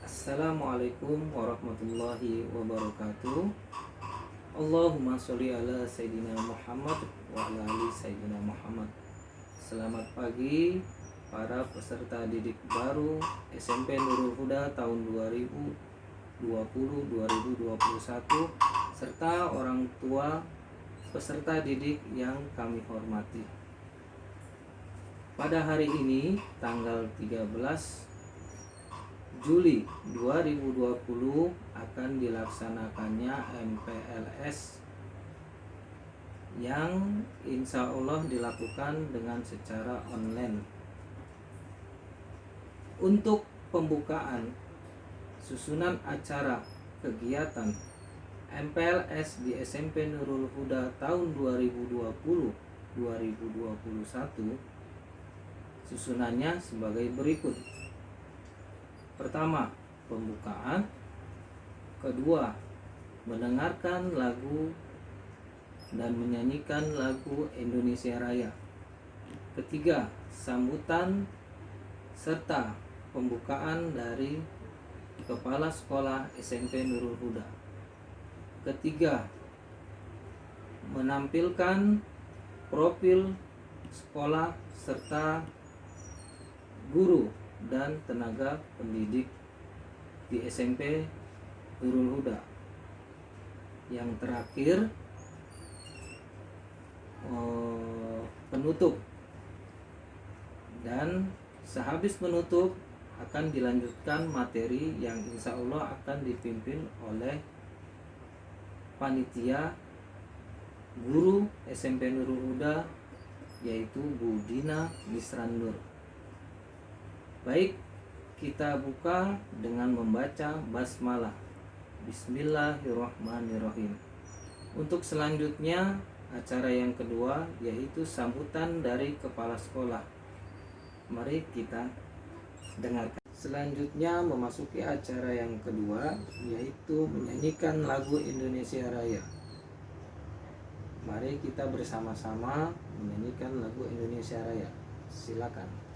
Assalamualaikum warahmatullahi wabarakatuh. Allahumma sholli ala Sayyidina Muhammad wa ala ali Sayyidina Muhammad. Selamat pagi para peserta didik baru SMP Nurul Huda tahun 2020-2021 serta orang tua peserta didik yang kami hormati. Pada hari ini tanggal 13 Juli 2020 akan dilaksanakannya MPLS yang insya Allah dilakukan dengan secara online. Untuk pembukaan susunan acara kegiatan MPLS di SMP Nurul Huda tahun 2020-2021 susunannya sebagai berikut Pertama, pembukaan. Kedua, mendengarkan lagu dan menyanyikan lagu Indonesia Raya. Ketiga, sambutan serta pembukaan dari Kepala Sekolah SMP Nurul Huda. Ketiga, menampilkan profil sekolah serta guru dan tenaga pendidik di SMP Nurul Huda. Yang terakhir eh, penutup dan sehabis menutup akan dilanjutkan materi yang insya Allah akan dipimpin oleh panitia guru SMP Nurul Huda yaitu Bu Dina Misrandur. Baik, kita buka dengan membaca basmalah. Bismillahirrahmanirrahim. Untuk selanjutnya, acara yang kedua yaitu sambutan dari kepala sekolah. Mari kita dengarkan. Selanjutnya memasuki acara yang kedua yaitu menyanyikan lagu Indonesia Raya. Mari kita bersama-sama menyanyikan lagu Indonesia Raya. Silakan.